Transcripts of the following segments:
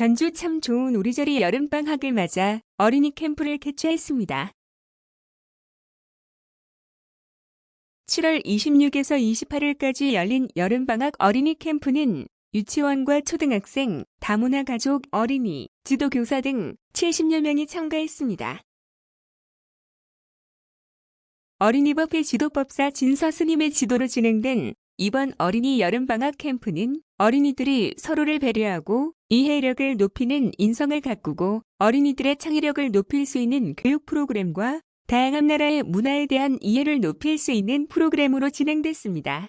전주 참 좋은 우리절이 여름방학을 맞아 어린이 캠프를 개최했습니다. 7월 26에서 28일까지 열린 여름방학 어린이 캠프는 유치원과 초등학생, 다문화 가족, 어린이, 지도교사 등 70여 명이 참가했습니다. 어린이법회 지도법사 진서 스님의 지도로 진행된 이번 어린이 여름방학 캠프는 어린이들이 서로를 배려하고 이해력을 높이는 인성을 가꾸고 어린이들의 창의력을 높일 수 있는 교육 프로그램과 다양한 나라의 문화에 대한 이해를 높일 수 있는 프로그램으로 진행됐습니다.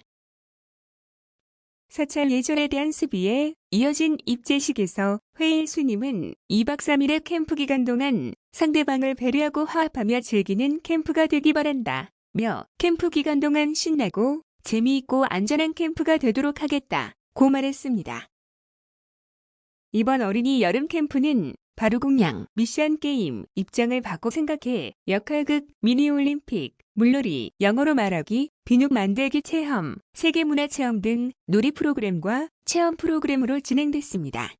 사찰 예절에 대한 수비에 이어진 입제식에서 회의 스님은 2박 3일의 캠프 기간 동안 상대방을 배려하고 화합하며 즐기는 캠프가 되기 바란다. 며 캠프 기간 동안 신나고 재미있고 안전한 캠프가 되도록 하겠다. 고 말했습니다. 이번 어린이 여름 캠프는 바루공양, 미션 게임, 입장을 바꿔 생각해, 역할극, 미니올림픽, 물놀이, 영어로 말하기, 비누 만들기 체험, 세계문화 체험 등 놀이 프로그램과 체험 프로그램으로 진행됐습니다.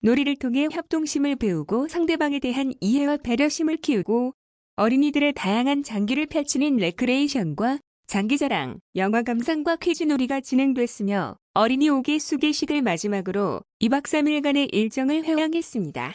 놀이를 통해 협동심을 배우고 상대방에 대한 이해와 배려심을 키우고 어린이들의 다양한 장기를 펼치는 레크레이션과 장기자랑, 영화 감상과 퀴즈 놀이가 진행됐으며 어린이 5개 수계식을 마지막으로 2박 3일간의 일정을 회왕했습니다.